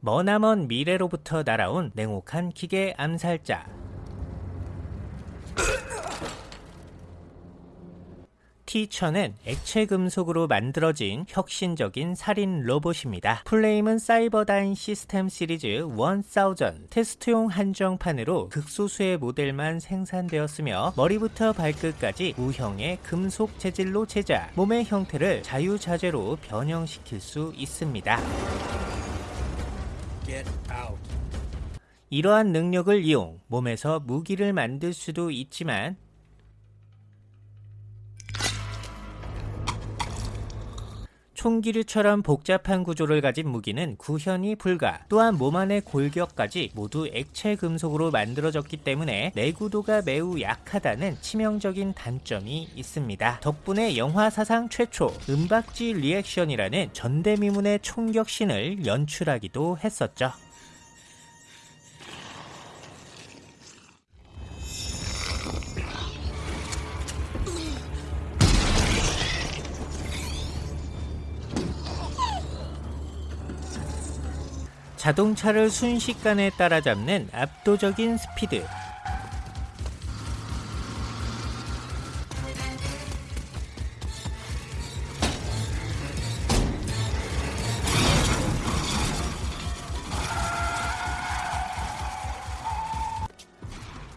머나먼 미래로부터 날아온 냉혹한 기계 암살자. T-1000은 액체 금속으로 만들어진 혁신적인 살인 로봇입니다. 플레임은 사이버다인 시스템 시리즈 1000 테스트용 한정판으로 극소수의 모델만 생산되었으며 머리부터 발끝까지 무형의 금속 재질로 제작, 몸의 형태를 자유자재로 변형시킬 수 있습니다. 이러한 능력을 이용 몸에서 무기를 만들 수도 있지만 총기류처럼 복잡한 구조를 가진 무기는 구현이 불가 또한 몸 안의 골격까지 모두 액체 금속으로 만들어졌기 때문에 내구도가 매우 약하다는 치명적인 단점이 있습니다. 덕분에 영화 사상 최초 은박지 리액션이라는 전대미문의 총격신을 연출하기도 했었죠. 자동차를 순식간에 따라잡는 압도적인 스피드.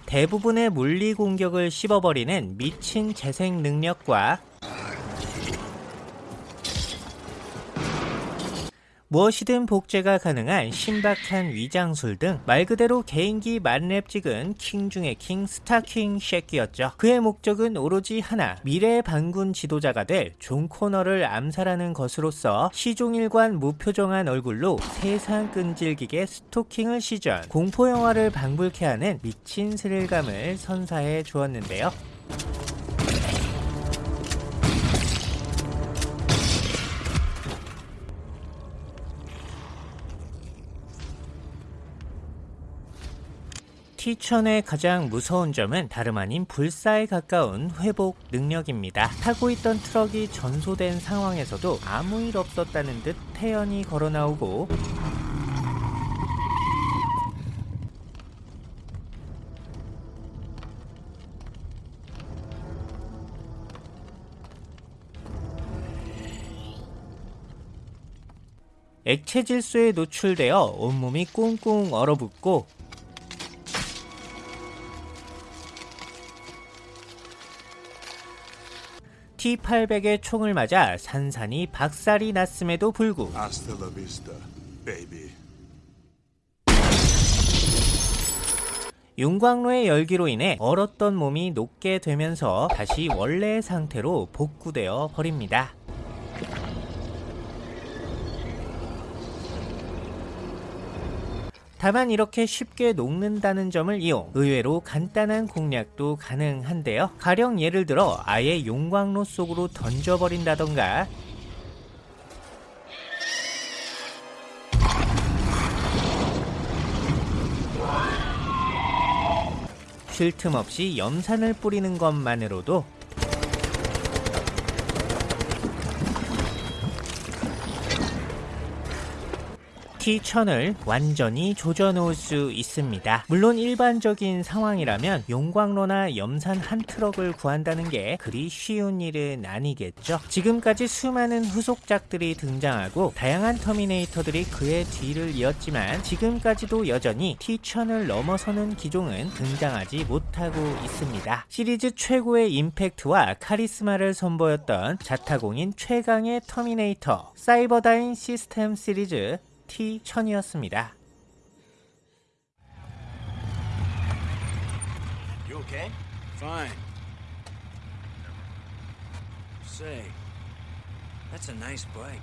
대부분의 물리 공격을 씹어버리는 미친 재생 능력과 무엇이든 복제가 가능한 신박한 위장술 등 말 그대로 개인기 만렙 찍은 킹 중의 킹 스타킹 쉐키였죠. 그의 목적은 오로지 하나 미래의 반군 지도자가 될 존 코너를 암살하는 것으로서 시종일관 무표정한 얼굴로 세상 끈질기게 스토킹을 시전 공포영화를 방불케 하는 미친 스릴감을 선사해 주었는데요. 티천의 가장 무서운 점은 다름 아닌 불사에 가까운 회복 능력입니다. 타고 있던 트럭이 전소된 상황에서도 아무 일 없었다는 듯 태연히 걸어 나오고 액체 질소에 노출되어 온몸이 꽁꽁 얼어붙고 T800의 총을 맞아 산산이 박살이 났음에도 불구. 윤광로의 열기로 인해 얼었던 몸이 녹게 되면서 다시 원래의 상태로 복구되어 버립니다. 다만 이렇게 쉽게 녹는다는 점을 이용 의외로 간단한 공략도 가능한데요. 가령 예를 들어 아예 용광로 속으로 던져버린다던가 쉴 틈 없이 염산을 뿌리는 것만으로도 T1000을 완전히 조져놓을 수 있습니다. 물론 일반적인 상황이라면 용광로나 염산 한 트럭을 구한다는 게 그리 쉬운 일은 아니겠죠. 지금까지 수많은 후속작들이 등장하고 다양한 터미네이터들이 그의 뒤를 이었지만 지금까지도 여전히 T1000을 넘어서는 기종은 등장하지 못하고 있습니다. 시리즈 최고의 임팩트와 카리스마를 선보였던 자타공인 최강의 터미네이터 사이버다인 시스템 시리즈 T1000이었습니다. You okay? Fine. Say, that's a nice bike.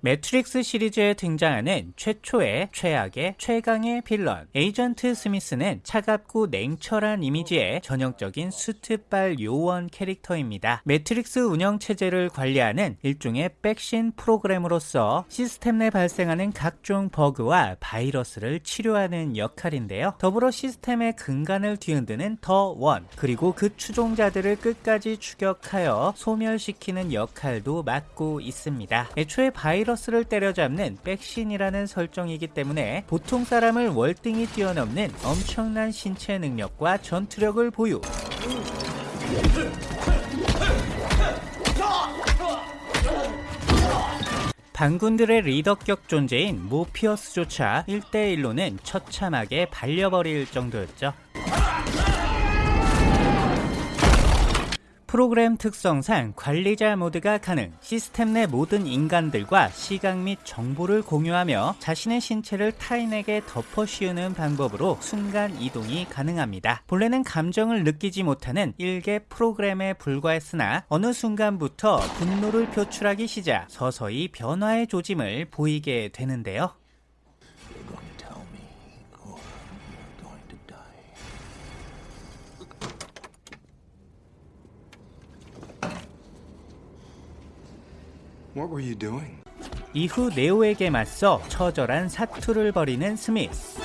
매트릭스 시리즈에 등장하는 최초의 최악의 최강의 빌런 에이전트 스미스는 차갑고 냉철한 이미지의 전형적인 수트발 요원 캐릭터입니다. 매트릭스 운영 체제를 관리하는 일종의 백신 프로그램으로서 시스템 내 발생하는 각종 버그와 바이러스를 치료하는 역할인데요. 더불어 시스템의 근간을 뒤흔드는 더원 그리고 그 추종자들을 끝까지 추격하여 소멸시키는 역할도 맡고 있습니다. 애초에 바이러스 를 때려잡는 백신이라는 설정이기 때문에 보통 사람을 월등히 뛰어넘는 엄청난 신체 능력과 전투력을 보유. 반군들의 리더격 존재인 모피어스조차 1대1로는 처참하게 발려버릴 정도였죠. 프로그램 특성상 관리자 모드가 가능, 시스템 내 모든 인간들과 시각 및 정보를 공유하며 자신의 신체를 타인에게 덮어 씌우는 방법으로 순간 이동이 가능합니다. 본래는 감정을 느끼지 못하는 일개 프로그램에 불과했으나 어느 순간부터 분노를 표출하기 시작 서서히 변화의 조짐을 보이게 되는데요. 이후 네오에게 맞서 처절한 사투를 벌이는 스미스.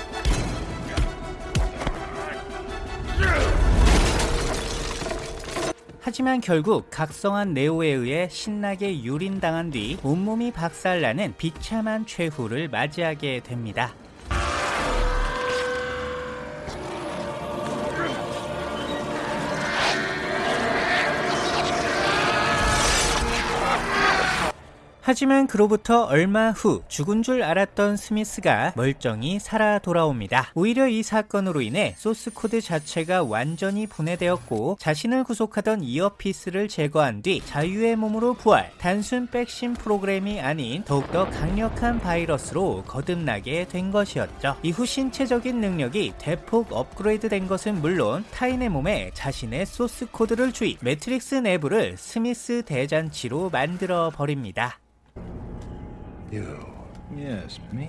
하지만 결국 각성한 네오에 의해 신나게 유린당한 뒤 온몸이 박살나는 비참한 최후를 맞이하게 됩니다. 하지만 그로부터 얼마 후 죽은 줄 알았던 스미스가 멀쩡히 살아 돌아옵니다. 오히려 이 사건으로 인해 소스 코드 자체가 완전히 분해되었고 자신을 구속하던 earpiece를 제거한 뒤 자유의 몸으로 부활, 단순 백신 프로그램이 아닌 더욱더 강력한 바이러스로 거듭나게 된 것이었죠. 이후 신체적인 능력이 대폭 업그레이드 된 것은 물론 타인의 몸에 자신의 소스 코드를 주입, 매트릭스 내부를 스미스 대잔치로 만들어 버립니다. You. Yes, me.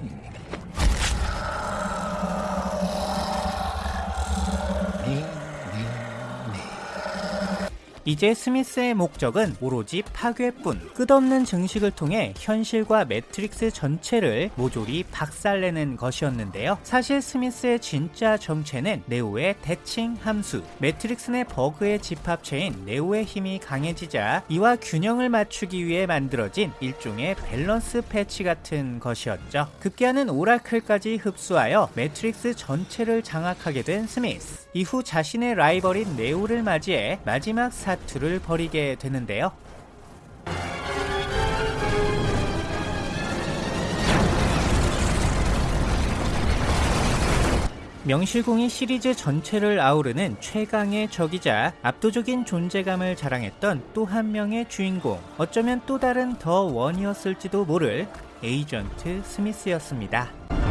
이제 스미스의 목적은 오로지 파괴뿐 끝없는 증식을 통해 현실과 매트릭스 전체를 모조리 박살내는 것이었는데요. 사실 스미스의 진짜 정체는 네오의 대칭 함수 매트릭스 내 버그의 집합체인 네오의 힘이 강해지자 이와 균형을 맞추기 위해 만들어진 일종의 밸런스 패치 같은 것이었죠. 급기야는 오라클까지 흡수하여 매트릭스 전체를 장악하게 된 스미스 이후 자신의 라이벌인 네오를 맞이해 마지막 사투를 벌이게 되는데요. 명실공히 시리즈 전체를 아우르는 최강의 적이자 압도적인 존재감을 자랑했던 또 한 명의 주인공 어쩌면 또 다른 더 원이었을지도 모를 에이전트 스미스였습니다.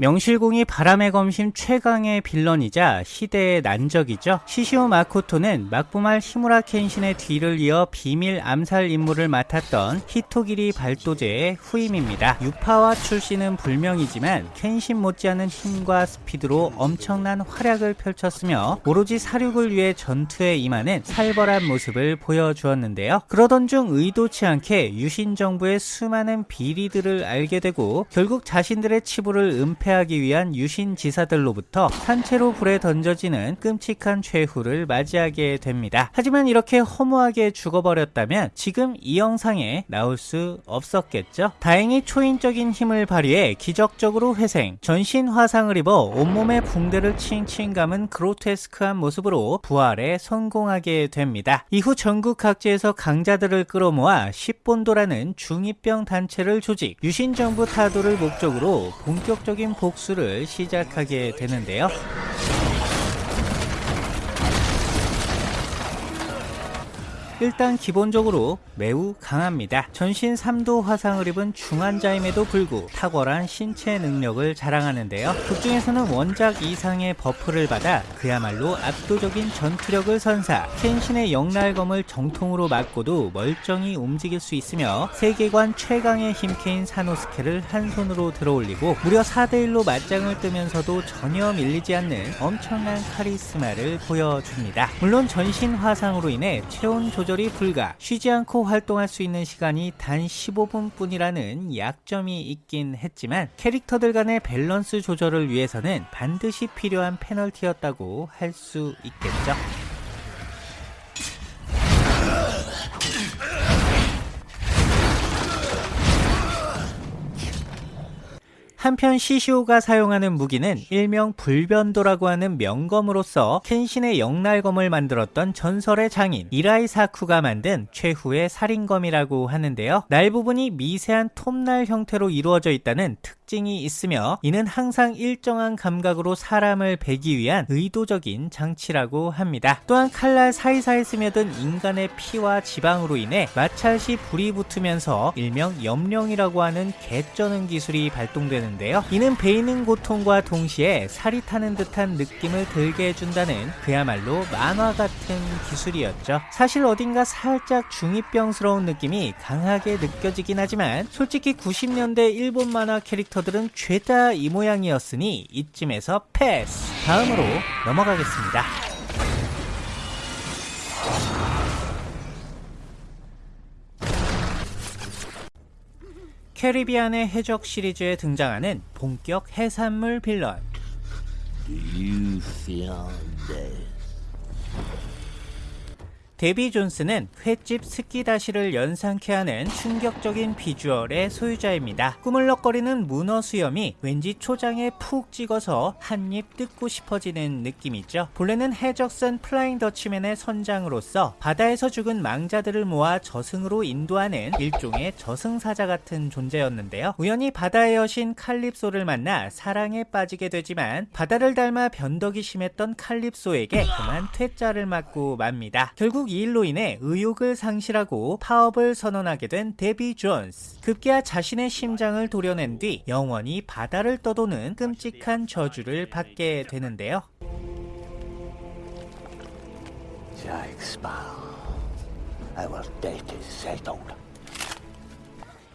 명실공히 바람의 검심 최강의 빌런이자 시대의 난적이죠. 시시오 마코토는 막부말 히무라 켄신의 뒤를 이어 비밀 암살 임무를 맡았던 히토기리 발도제의 후임입니다. 유파와 출신은 불명이지만 켄신 못지않은 힘과 스피드로 엄청난 활약을 펼쳤으며 오로지 사륙을 위해 전투에 임하는 살벌한 모습을 보여주었는데요. 그러던 중 의도치 않게 유신 정부의 수많은 비리들을 알게 되고 결국 자신들의 치부를 은폐 하기 위한 유신 지사들로부터 산채로 불에 던져지는 끔찍한 최후를 맞이하게 됩니다. 하지만 이렇게 허무하게 죽어버렸다면 지금 이 영상에 나올 수 없었겠죠? 다행히 초인적인 힘을 발휘해 기적적으로 회생, 전신 화상을 입어 온몸에 붕대를 칭칭 감은 그로테스크한 모습으로 부활에 성공하게 됩니다. 이후 전국 각지에서 강자들을 끌어모아 십본도라는 중이병 단체를 조직, 유신 정부 타도를 목적으로 본격적인 복수를 시작하게 되는데요. 일단 기본적으로 매우 강합니다. 전신 3도 화상을 입은 중환자임에도 불구 탁월한 신체 능력을 자랑하는데요. 극중에서는 원작 이상의 buff를 받아 그야말로 압도적인 전투력을 선사, 켄신의 역날검을 정통으로 맞고도 멀쩡히 움직일 수 있으며 세계관 최강의 힘캐인 사노스케를 한 손으로 들어올리고 무려 4대1로 맞짱을 뜨면서도 전혀 밀리지 않는 엄청난 카리스마를 보여줍니다. 물론 전신 화상으로 인해 체온 조절 이 불가, 쉬지 않고 활동할 수 있는 시간이 단 15분 뿐이라는 약점이 있긴 했지만 캐릭터들 간의 밸런스 조절을 위해서는 반드시 필요한 페널티였다고 할 수 있겠죠. 한편 시시오가 사용하는 무기는 일명 불변도라고 하는 명검으로서 켄신의 영날검을 만들었던 전설의 장인 이라이 사쿠가 만든 최후의 살인검이라고 하는데요. 날 부분이 미세한 톱날 형태로 이루어져 있다는 특징이 있으며 이는 항상 일정한 감각으로 사람을 베기 위한 의도적인 장치라고 합니다. 또한 칼날 사이사이 스며든 인간의 피와 지방으로 인해 마찰 시 불이 붙으면서 일명 염령이라고 하는 개쩌는 기술이 발동되는 되는데요. 이는 베이는 고통과 동시에 살이 타는 듯한 느낌을 들게 해준다는 그야말로 만화 같은 기술이었죠. 사실 어딘가 살짝 중이병스러운 느낌이 강하게 느껴지긴 하지만 솔직히 90년대 일본 만화 캐릭터들은 죄다 이 모양이었으니 이쯤에서 패스! 다음으로 넘어가겠습니다. 캐리비안의 해적 시리즈에 등장하는 본격 해산물 빌런? 데비 존스는 횟집 스키다시를 연상케 하는 충격적인 비주얼의 소유자입니다. 꾸물럭거리는 문어 수염이 왠지 초장에 푹 찍어서 한 입 뜯고 싶어지는 느낌이죠. 본래는 해적선 플라잉 더치맨의 선장으로서 바다에서 죽은 망자들을 모아 저승으로 인도하는 일종의 저승사자 같은 존재였는데요. 우연히 바다의 여신 칼립소를 만나 사랑에 빠지게 되지만 바다를 닮아 변덕이 심했던 칼립소에게 그만 퇴짜를 맞고 맙니다. 결국 이 일로 인해 의욕을 상실하고 파업을 선언하게 된 데비 존스. 급기야 자신의 심장을 도려낸 뒤 영원히 바다를 떠도는 끔찍한 저주를 받게 되는데요. Jack Sparrow. our debt is settled.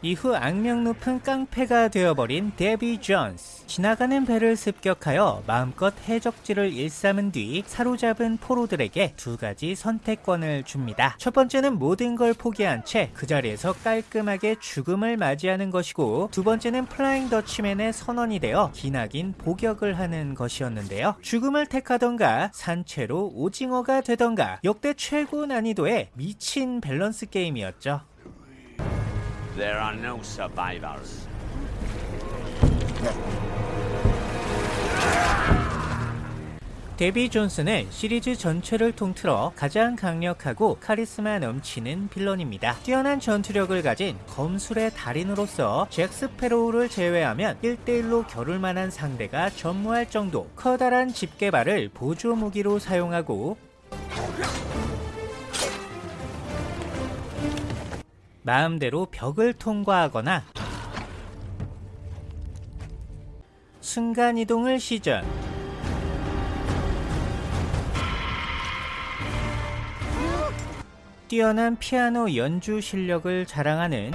이후 악명 높은 깡패가 되어버린 데비 존스. 지나가는 배를 습격하여 마음껏 해적질을 일삼은 뒤 사로잡은 포로들에게 두 가지 선택권을 줍니다. 첫 번째는 모든 걸 포기한 채 그 자리에서 깔끔하게 죽음을 맞이하는 것이고 두 번째는 플라잉 더치맨의 선원이 되어 기나긴 복역을 하는 것이었는데요. 죽음을 택하던가 산채로 오징어가 되던가 역대 최고 난이도의 미친 밸런스 게임이었죠. There are no survivors. 데비 존스는 시리즈 전체를 통틀어 가장 강력하고 카리스마 넘치는 villain입니다. 뛰어난 전투력을 가진 검술의 달인으로서 잭 스패로우를 제외하면 1대1로 겨룰 만한 상대가 전무할 정도 커다란 집게발을 보조 무기로 사용하고 마음대로 벽을 통과하거나 순간이동을 시전. 뛰어난 피아노 연주 실력을 자랑하는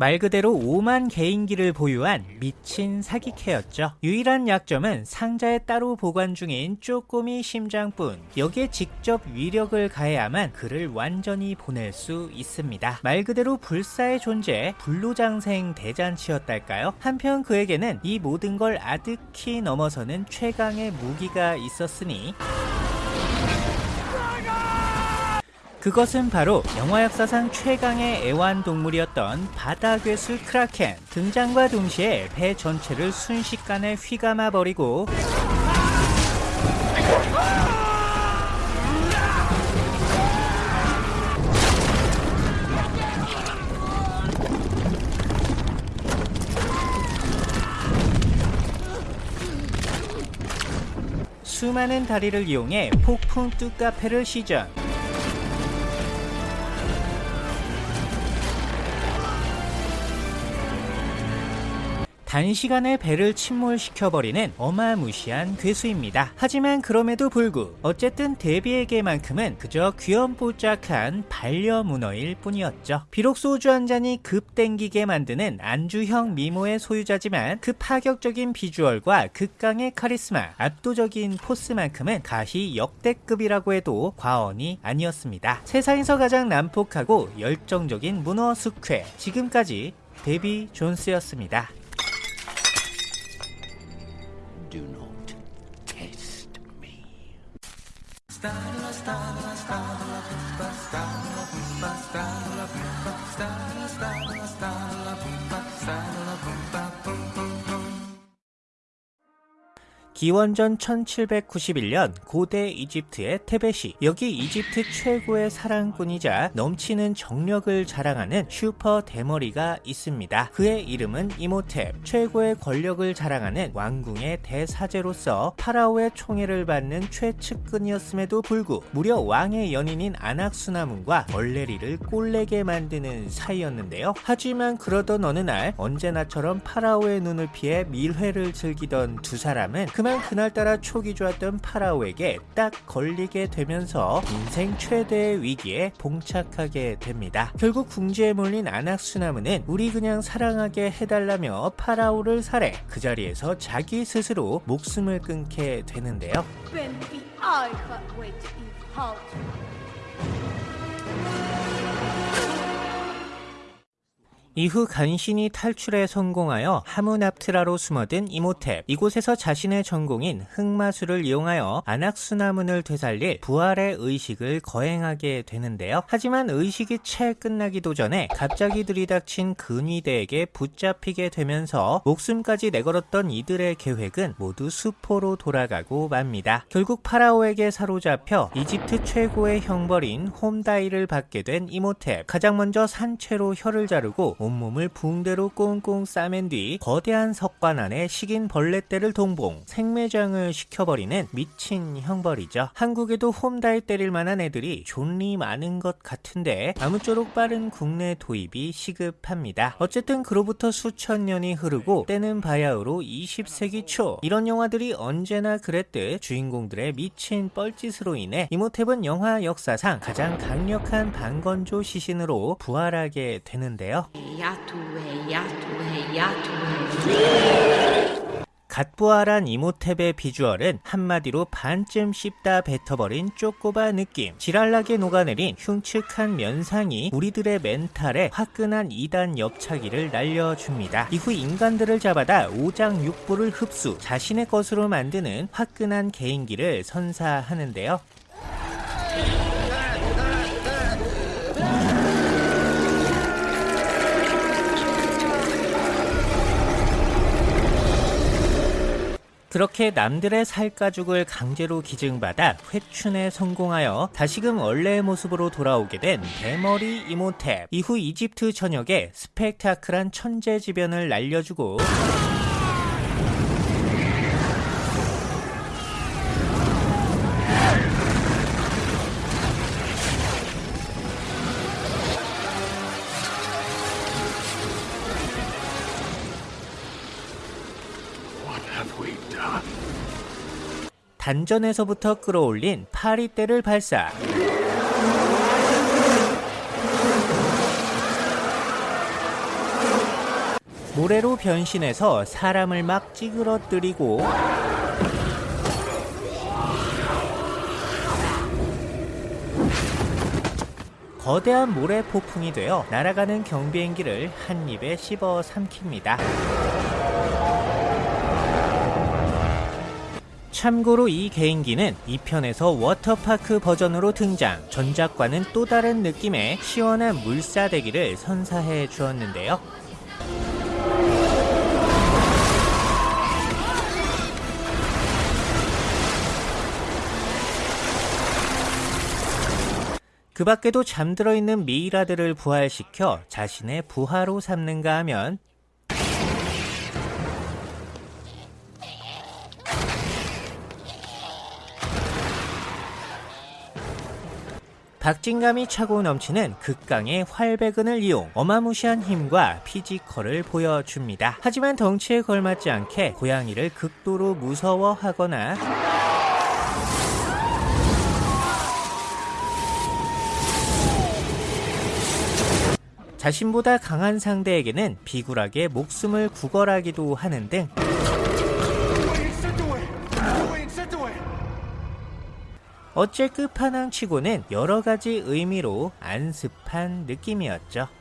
말 그대로 오만 개인기를 보유한 미친 사기캐였죠. 유일한 약점은 상자에 따로 보관 중인 쪼꼬미 심장뿐. 여기에 직접 위력을 가해야만 그를 완전히 보낼 수 있습니다. 말 그대로 불사의 존재, 불로장생 대잔치였달까요? 한편 그에게는 이 모든 걸 아득히 넘어서는 최강의 무기가 있었으니 그것은 바로 영화 역사상 최강의 애완동물이었던 바다괴수 크라켄 등장과 동시에 배 전체를 순식간에 휘감아 버리고 수많은 다리를 이용해 폭풍 뚝카페를 시전. 단시간에 배를 침몰시켜버리는 어마무시한 괴수입니다. 하지만 그럼에도 불구 어쨌든 데비에게만큼은 그저 귀염뽀짝한 반려문어일 뿐이었죠. 비록 소주 한 잔이 급 땡기게 만드는 안주형 미모의 소유자지만 그 파격적인 비주얼과 극강의 카리스마, 압도적인 포스만큼은 가히 역대급이라고 해도 과언이 아니었습니다. 세상에서 가장 난폭하고 열정적인 문어 숙회 지금까지 데비 존스였습니다. Do not test me. 기원전 1791년 고대 이집트의 테베시 여기 이집트 최고의 사랑꾼이자 넘치는 정력을 자랑하는 슈퍼 대머리가 있습니다. 그의 이름은 이모텝 최고의 권력을 자랑하는 왕궁의 대사제로서 파라오의 총애를 받는 최측근이었음에도 불구 무려 왕의 연인인 아낙수나문과 얼레리를 꼴레게 만드는 사이였는데요. 하지만 그러던 어느 날 언제나처럼 파라오의 눈을 피해 밀회를 즐기던 두 사람은 그만 그날따라 촉이 좋았던 파라오에게 딱 걸리게 되면서 인생 최대의 위기에 봉착하게 됩니다. 결국 궁지에 몰린 아낙수나무는 우리 그냥 사랑하게 해달라며 파라오를 살해 그 자리에서 자기 스스로 목숨을 끊게 되는데요. 이후 간신히 탈출에 성공하여 하무납트라로 숨어든 이모텝 이곳에서 자신의 전공인 흑마술을 이용하여 아낙수나문을 되살릴 부활의 의식을 거행하게 되는데요. 하지만 의식이 채 끝나기도 전에 갑자기 들이닥친 근위대에게 붙잡히게 되면서 목숨까지 내걸었던 이들의 계획은 모두 수포로 돌아가고 맙니다. 결국 파라오에게 사로잡혀 이집트 최고의 형벌인 홈다이를 받게 된 이모텝 가장 먼저 산채로 혀를 자르고 온몸을 붕대로 꽁꽁 싸맨 뒤 거대한 석관 안에 식인 벌레떼를 동봉 생매장을 시켜버리는 미친 형벌이죠. 한국에도 홈다이 때릴 만한 애들이 존니 많은 것 같은데 아무쪼록 빠른 국내 도입이 시급합니다. 어쨌든 그로부터 수천 년이 흐르고 때는 바야흐로 20세기 초 이런 영화들이 언제나 그랬듯 주인공들의 미친 뻘짓으로 인해 이모텝은 영화 역사상 가장 강력한 반건조 시신으로 부활하게 되는데요. 갓 부활한 이모텝의 비주얼은 한마디로 반쯤 씹다 뱉어버린 쪼꼬바 느낌. 지랄나게 녹아내린 흉측한 면상이 우리들의 멘탈에 화끈한 2단 옆차기를 날려줍니다. 이후 인간들을 잡아다 오장육부를 흡수 자신의 것으로 만드는 화끈한 개인기를 선사하는데요 그렇게 남들의 살가죽을 강제로 기증받아 회춘에 성공하여 다시금 원래의 모습으로 돌아오게 된 대머리 이모탭. 이후 이집트 전역에 스펙타클한 천재지변을 날려주고 단전에서부터 끌어올린 파리떼를 발사 모래로 변신해서 사람을 막 찌그러뜨리고 거대한 모래 폭풍이 되어 날아가는 경비행기를 한 입에 씹어 삼킵니다. 참고로 이 개인기는 2편에서 워터파크 버전으로 등장, 전작과는 또 다른 느낌의 시원한 물사대기를 선사해 주었는데요. 그 밖에도 잠들어 있는 미이라들을 부활시켜 자신의 부하로 삼는가 하면 박진감이 차고 넘치는 극강의 활배근을 이용 어마무시한 힘과 physical을 보여줍니다. 하지만 덩치에 걸맞지 않게 고양이를 극도로 무서워하거나 자신보다 강한 상대에게는 비굴하게 목숨을 구걸하기도 하는 등 어째 끝판왕치고는 여러 가지 의미로 안습한 느낌이었죠.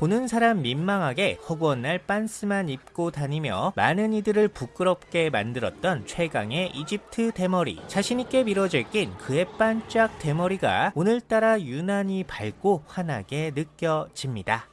보는 사람 민망하게 허구한 날 빤스만 입고 다니며 많은 이들을 부끄럽게 만들었던 최강의 이집트 대머리 자신있게 밀어질 낀 그의 반짝 대머리가 오늘따라 유난히 밝고 환하게 느껴집니다.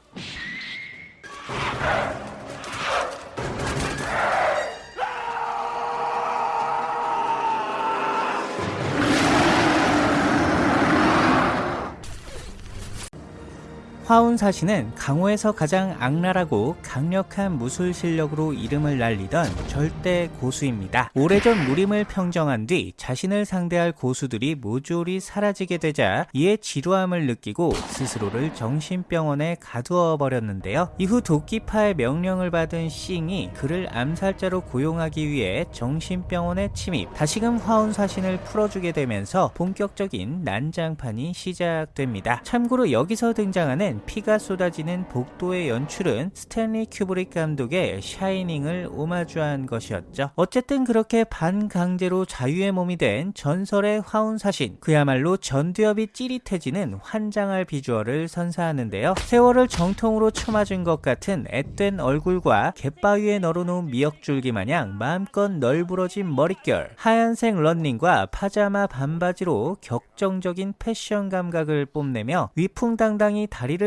화운사신은 강호에서 가장 악랄하고 강력한 무술 실력으로 이름을 날리던 절대 고수입니다. 오래전 무림을 평정한 뒤 자신을 상대할 고수들이 모조리 사라지게 되자 이에 지루함을 느끼고 스스로를 정신병원에 가두어 버렸는데요. 이후 도끼파의 명령을 받은 싱이 그를 암살자로 고용하기 위해 정신병원에 침입 다시금 화운사신을 풀어주게 되면서 본격적인 난장판이 시작됩니다. 참고로 여기서 등장하는 피가 쏟아지는 복도의 연출은 스탠리 큐브릭 감독의 샤이닝을 오마주한 것이었죠. 어쨌든 그렇게 반강제로 자유의 몸이 된 전설의 화운사신 그야말로 전두엽이 찌릿해지는 환장할 비주얼을 선사하는데요. 세월을 정통으로 쳐맞은 것 같은 앳된 얼굴과 갯바위에 널어놓은 미역줄기 마냥 마음껏 널브러진 머릿결 하얀색 런닝과 파자마 반바지로 격정적인 패션 감각을 뽐내며 위풍당당히 다리를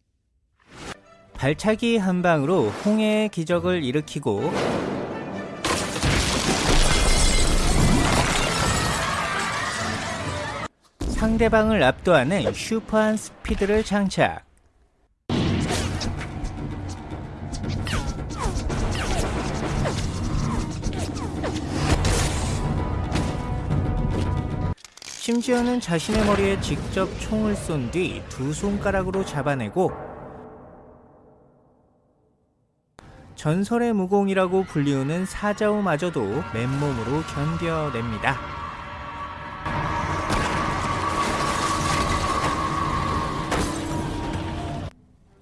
발차기 한 방으로 홍해의 기적을 일으키고 상대방을 압도하는 슈퍼한 스피드를 장착. 심지어는 자신의 머리에 직접 총을 쏜 뒤 두 손가락으로 잡아내고 전설의 무공이라고 불리우는 사자우마저도 맨몸으로 견뎌냅니다.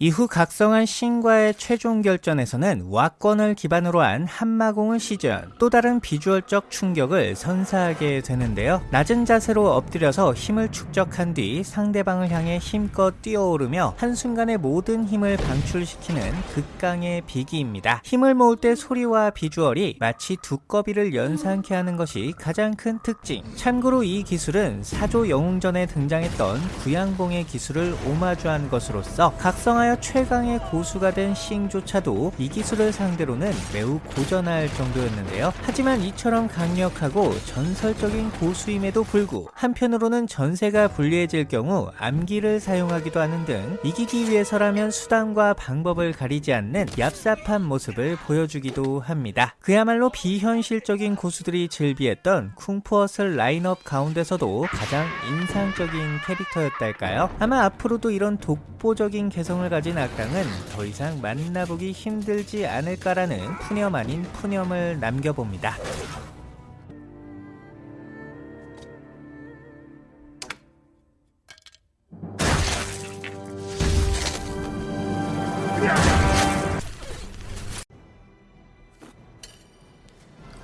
이후 각성한 신과의 최종 결전에서는 와권을 기반으로 한 한마공을 시전 또 다른 비주얼적 충격을 선사하게 되는데요. 낮은 자세로 엎드려서 힘을 축적한 뒤 상대방을 향해 힘껏 뛰어오르며 한순간에 모든 힘을 방출시키는 극강의 비기입니다. 힘을 모을 때 소리와 비주얼이 마치 두꺼비를 연상케 하는 것이 가장 큰 특징. 참고로 이 기술은 사조 영웅전에 등장했던 구양봉의 기술을 오마주한 것으로서 각성하여 최강의 고수가 된 싱조차도 이 기술을 상대로는 매우 고전할 정도였는데요. 하지만 이처럼 강력하고 전설적인 고수임에도 불구 한편으로는 전세가 불리해질 경우 암기를 사용하기도 하는 등 이기기 위해서라면 수단과 방법을 가리지 않는 얍삽한 모습을 보여주기도 합니다. 그야말로 비현실적인 고수들이 즐비했던 쿵푸어슬 라인업 가운데서도 가장 인상적인 캐릭터였달까요? 아마 앞으로도 이런 독보적인 개성을 가진 악당은 더 이상 만나보기 힘들지 않을까라는 푸념 아닌 푸념을 남겨봅니다.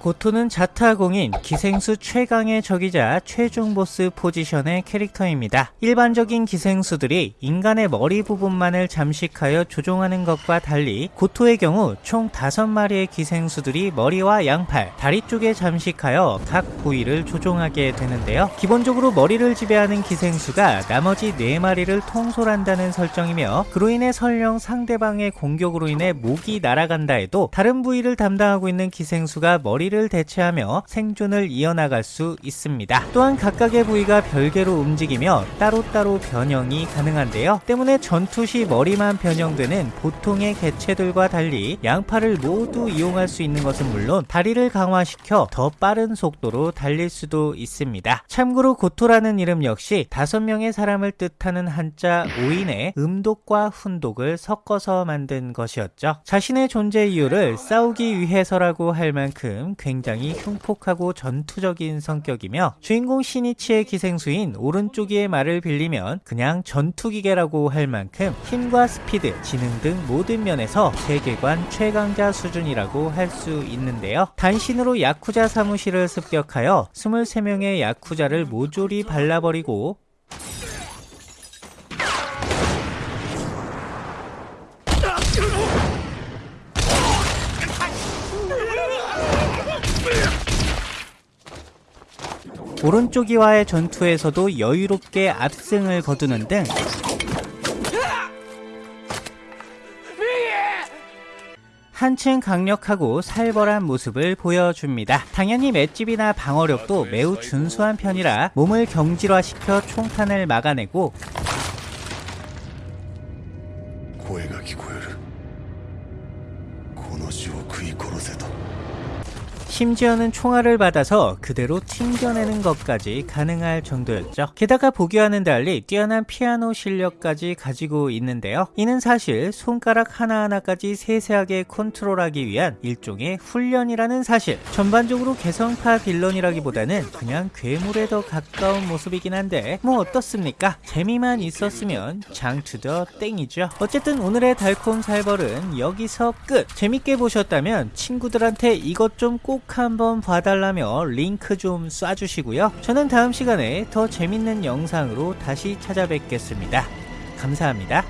고토는 자타공인 기생수 최강의 적이자 최종 보스 포지션의 캐릭터입니다. 일반적인 기생수들이 인간의 머리 부분만을 잠식하여 조종하는 것과 달리 고토의 경우 총 5마리의 기생수들이 머리와 양팔, 다리 쪽에 잠식하여 각 부위를 조종하게 되는데요. 기본적으로 머리를 지배하는 기생수가 나머지 4마리를 통솔한다는 설정이며 그로 인해 설령 상대방의 공격으로 인해 목이 날아간다 해도 다른 부위를 담당하고 있는 기생수가 머리를 대체하며 생존을 이어나갈 수 있습니다. 또한 각각의 부위가 별개로 움직이며 따로따로 변형이 가능한데요. 때문에 전투 시 머리만 변형되는 보통의 개체들과 달리 양팔을 모두 이용할 수 있는 것은 물론 다리를 강화시켜 더 빠른 속도로 달릴 수도 있습니다. 참고로 고토라는 이름 역시 다섯 명의 사람을 뜻하는 한자 오인의 음독과 훈독을 섞어서 만든 것이었죠. 자신의 존재 이유를 싸우기 위해서라고 할 만큼 굉장히 흉폭하고 전투적인 성격이며 주인공 시니치의 기생수인 오른쪽이의 말을 빌리면 그냥 전투기계라고 할 만큼 힘과 스피드, 지능 등 모든 면에서 세계관 최강자 수준이라고 할 수 있는데요. 단신으로 야쿠자 사무실을 습격하여 23명의 야쿠자를 모조리 발라버리고 오른쪽이와의 전투에서도 여유롭게 압승을 거두는 등 한층 강력하고 살벌한 모습을 보여줍니다. 당연히 맷집이나 방어력도 매우 준수한 편이라 몸을 경질화시켜 총탄을 막아내고 고해가 기고요를 고노시오 그이 고로세도 심지어는 총알을 받아서 그대로 튕겨내는 것까지 가능할 정도였죠. 게다가 보기와는 달리 뛰어난 피아노 실력까지 가지고 있는데요. 이는 사실 손가락 하나하나까지 세세하게 컨트롤하기 위한 일종의 훈련이라는 사실. 전반적으로 개성파 빌런이라기보다는 그냥 괴물에 더 가까운 모습이긴 한데 뭐 어떻습니까? 재미만 있었으면 장투더 땡이죠. 어쨌든 오늘의 달콤 살벌은 여기서 끝. 재밌게 보셨다면 친구들한테 이것 좀꼭 한번 봐달라며 링크 좀 쏴주시고요. 저는 다음 시간에 더 재밌는 영상으로 다시 찾아뵙겠습니다. 감사합니다.